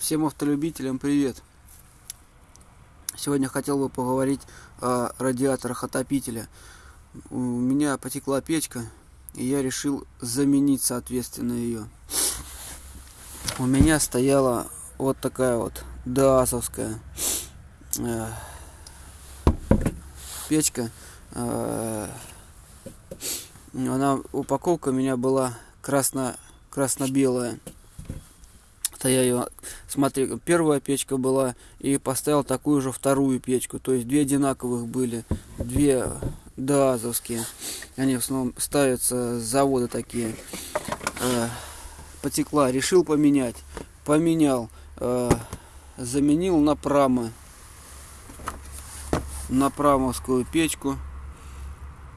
Всем автолюбителям привет! Сегодня хотел бы поговорить о радиаторах отопителя. У меня потекла печка, и я решил заменить, соответственно, ее. У меня стояла вот такая вот даасовская э, печка. Э, она, упаковка у меня была красно, красно-белая то я ее, смотри, первая печка была и поставил такую же вторую печку. То есть две одинаковых были, две даазовские. Они в основном ставятся с завода такие. Э, потекла, решил поменять. Поменял, э, заменил на прама. На прамовскую печку.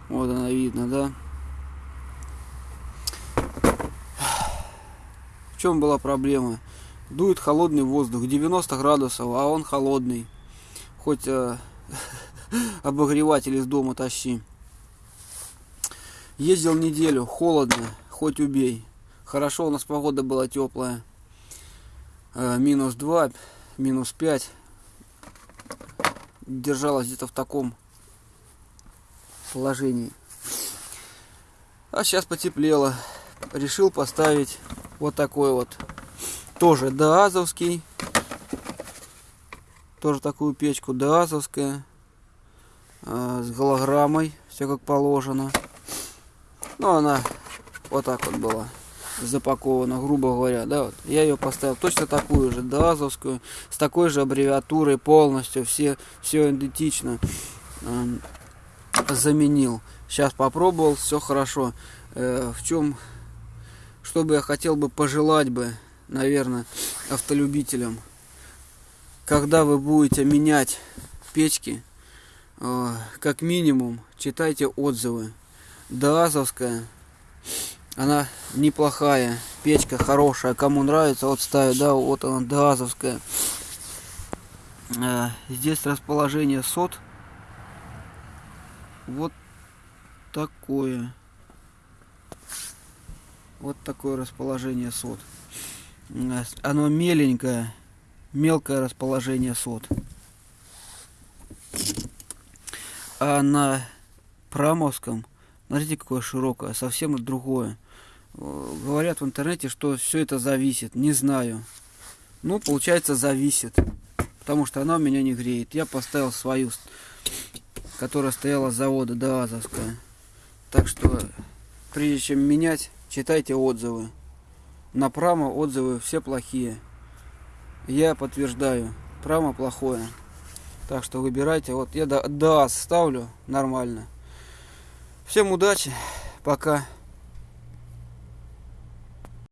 Вот она видно, да? Чем была проблема? дует холодный воздух, 90 градусов, а он холодный. Хоть э, обогреватель из дома тащи. Ездил неделю, холодно, хоть убей. Хорошо, у нас погода была теплая. Э, минус 2, минус 5. Держалась где-то в таком положении. А сейчас потеплело. Решил поставить вот такой вот тоже даазовский. Тоже такую печку даазовская. С голограммой. Все как положено. Ну, она вот так вот была запакована, грубо говоря, да, вот. Я ее поставил точно такую же, даазовскую, с такой же аббревиатурой полностью, все, все идентично э, заменил. Сейчас попробовал, все хорошо. Э, в чем, что бы я хотел бы пожелать бы наверное, автолюбителям, когда вы будете менять печки, э, как минимум читайте отзывы. Даазовская, она неплохая, печка хорошая, кому нравится, вот ставит, да, вот она Даазовская. Э, здесь расположение сот вот такое. Вот такое расположение сот оно меленькое, мелкое расположение сот. А на промовском, смотрите, какое широкое, совсем другое. Говорят в интернете, что все это зависит. Не знаю. Ну, получается, зависит. Потому что она у меня не греет. Я поставил свою, которая стояла с завода, даазовская. Так что, прежде чем менять, читайте отзывы. На Прама отзывы все плохие. Я подтверждаю, Прама плохое. Так что выбирайте. Вот я да, да ставлю нормально. Всем удачи. Пока.